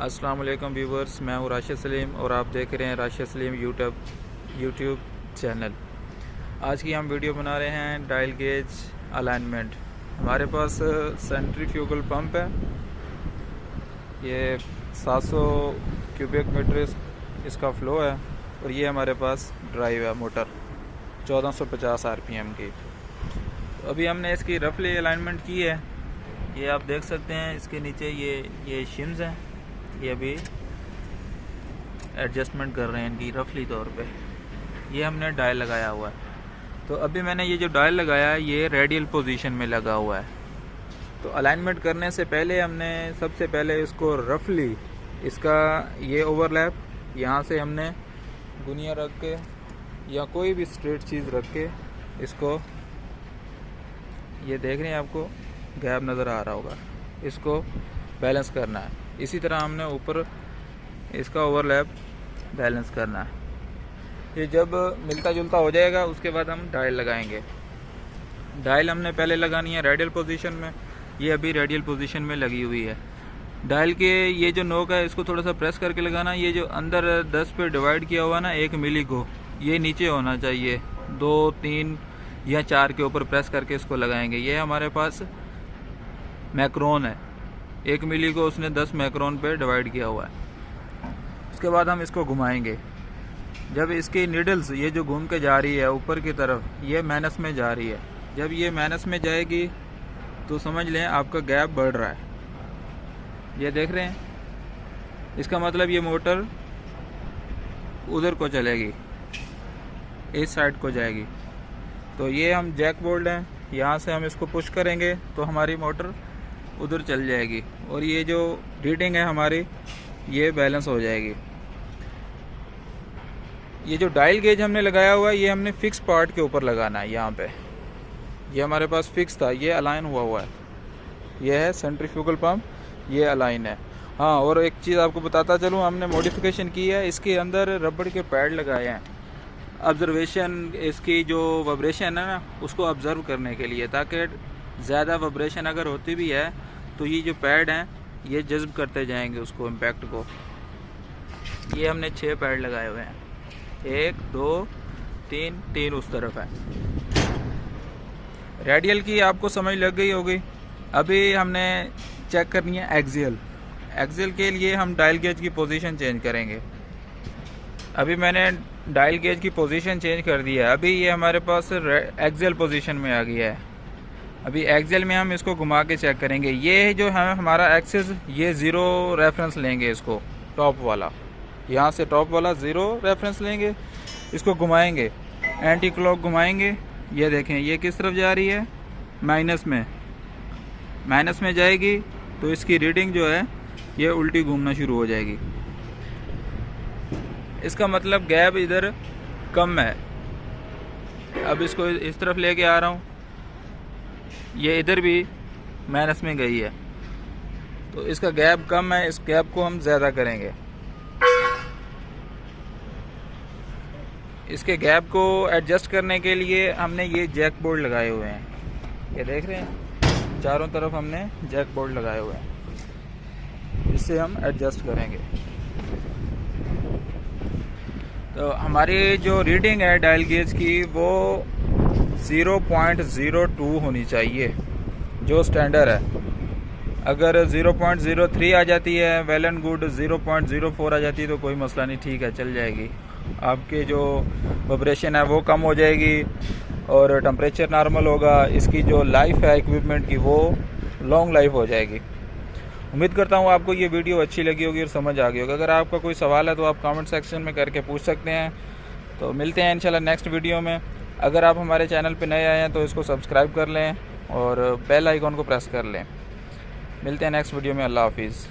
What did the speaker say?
السلام علیکم ویورز، میں ہوں راشد سلیم اور آپ دیکھ رہے ہیں Rashid Saleem YouTube YouTube channel. آج کی ہم ویڈیو بنا رہے ہیں ڈائل گیج الائنمنٹ ہمارے پاس سینٹری فیوگل پمپ ہے۔ یہ سات سو کیوبک میٹر اس کا فلو ہے اور یہ ہمارے پاس ڈرائیو ہے موٹر چودہ سو پچاس آر پی ایم کی۔ ابھی ہم نے اس کی رفلی الائنمنٹ کی ہے۔ یہ آپ دیکھ سکتے ہیں، اس کے نیچے یہ یہ شمز ہیں۔ یہ ابھی ایڈجسٹمنٹ کر رہے ہیں ان کی رفلی طور پہ۔ یہ ہم نے ڈائل لگایا ہوا ہے۔ تو ابھی میں نے یہ جو ڈائل لگایا ہے، یہ ریڈیل پوزیشن میں لگا ہوا ہے۔ تو الائنمنٹ کرنے سے پہلے ہم نے سب سے پہلے اس کو رفلی اس کا یہ اوور لیپ یہاں سے ہم نے گنیا رکھ کے یا کوئی بھی اسٹریٹ چیز رکھ کے اس کو، یہ دیکھ رہے ہیں آپ کو گیپ نظر آ رہا ہوگا۔ اس کو بیلنس کرنا ہے۔ اسی طرح ہم نے اوپر اس کا اوور لیپ بیلنس کرنا ہے۔ یہ جب ملتا جلتا ہو جائے گا، اس کے بعد ہم ڈائل لگائیں گے۔ ڈائل ہم نے پہلے لگانی ہے ریڈیل پوزیشن میں، یہ ابھی ریڈیل پوزیشن میں لگی ہوئی ہے۔ ڈائل کے یہ جو نوک ہے، اس کو تھوڑا سا پریس کر کے لگانا۔ یہ جو اندر دس پہ ڈیوائڈ کیا ہوا نا، ایک ملی کو یہ نیچے ہونا چاہیے۔ دو، تین یا چار کے اوپر پریس کر کے اس کو لگائیں گے۔ یہ ہمارے پاس میکرون ہے۔ ایک ملی کو اس نے دس میکرون پہ ڈیوائڈ کیا ہوا ہے۔ اس کے بعد ہم اس کو گھمائیں گے۔ جب اس کی نیڈلز، یہ جو گھوم کے جا رہی ہے اوپر کی طرف، یہ مینس میں جا رہی ہے۔ جب یہ مینس میں جائے گی، تو سمجھ لیں آپ کا گیپ بڑھ رہا ہے۔ یہ دیکھ رہے ہیں؟ اس کا مطلب یہ موٹر ادھر کو چلے گی، اس سائڈ کو جائے گی۔ تو یہ ہم جیک بولڈ ہیں، یہاں سے ہم اس کو پش کریں گے۔ تو ہماری موٹر ادھر چل جائے گی اور یہ جو ریڈنگ ہے ہماری، یہ بیلنس ہو جائے گی۔ یہ جو ڈائل گیج ہم نے لگایا ہوا ہے، یہ ہم نے فکس پارٹ کے اوپر لگانا ہے، یہاں پہ۔ یہ ہمارے پاس فکس تھا، یہ الائن ہوا ہوا ہے۔ یہ ہے سینٹریفیوگل پمپ، یہ الائن ہے۔ ہاں اور ایک چیز آپ کو بتاتا چلوں، ہم نے موڈیفیکیشن کی ہے، اس کے اندر ربڑ کے پیڈ لگائے ہیں۔ آبزرویشن، اس کی جو وبریشن ہے نا، اس کو آبزرو کرنے کے لیے، تاکہ زیادہ وبریشن اگر ہوتی بھی ہے تو یہ جو پیڈ ہیں، یہ جذب کرتے جائیں گے اس کو امپیکٹ کو۔ یہ ہم نے چھ پیڈ لگائے ہوئے ہیں۔ ایک، دو، تین تین اس طرف ہے ریڈیل کی آپ کو سمجھ لگ گئی ہوگی۔ ابھی ہم نے چیک کرنی ہے ایگزیل ایگزیل کے لیے ہم ڈائل گیج کی پوزیشن چینج کریں گے۔ ابھی میں نے ڈائل گیج کی پوزیشن چینج کر دی ہے۔ ابھی یہ ہمارے پاس ایگزیل پوزیشن میں آ گیا ہے۔ ابھی ایکزل میں ہم اس کو گھما کے چیک کریں گے۔ یہ جو ہے ہمارا ایکسس یہ زیرو ریفرنس لیں گے اس کو ٹاپ والا۔ یہاں سے ٹاپ والا زیرو ریفرنس لیں گے۔ اس کو گھمائیں گے۔ اینٹی کلاک گھمائیں گے۔ یہ دیکھیں، یہ کس طرف جا رہی ہے؟ مائنس میں۔ مائنس میں جائے گی تو اس کی ریڈنگ جو ہے، یہ الٹی گھومنا شروع ہو جائے گی۔ اس کا مطلب گیپ ادھر کم ہے۔ اب اس کو اس طرف لے کے آ رہا ہوں۔ یہ ادھر بھی مائنس میں گئی ہے۔ تو اس کا گیپ کم ہے، اس گیپ کو ہم زیادہ کریں گے۔ اس کے گیپ کو ایڈجسٹ کرنے کے لیے ہم نے یہ جیک بورڈ لگائے ہوئے ہیں۔ یہ دیکھ رہے ہیں؟ چاروں طرف ہم نے جیک بورڈ لگائے ہوئے ہیں۔ اس سے ہم ایڈجسٹ کریں گے۔ تو ہماری جو ریڈنگ ہے ڈائل گیج کی وہ زیرو پوائنٹ زیرو ٹو ہونی چاہیے، جو سٹینڈر ہے۔ اگر زیرو پوائنٹ زیرو تھری آ جاتی ہے well and good zero point zero four آ جاتی ہے، تو کوئی مسئلہ نہیں، ٹھیک ہے، چل جائے گی۔ آپ کے جو وبریشن ہے، وہ کم ہو جائے گی اور ٹمپریچر نارمل ہوگا۔ اس کی جو لائف ہے اکوپمنٹ کی، وہ لانگ لائف ہو جائے گی۔ امید کرتا ہوں آپ کو یہ ویڈیو اچھی لگی ہوگی اور سمجھ آ گئی ہوگی۔ اگر آپ کا کوئی سوال ہے، تو آپ کامنٹ سیکشن میں کر کے پوچھ سکتے ہیں۔ تو ملتے ہیں انشاءاللہ نیکسٹ ویڈیو میں۔ اگر آپ ہمارے چینل پہ نئے آئے ہیں تو اس کو سبسکرائب کر لیں اور بیل آئیکن کو پریس کر لیں۔ ملتے ہیں نیکسٹ ویڈیو میں، اللہ حافظ۔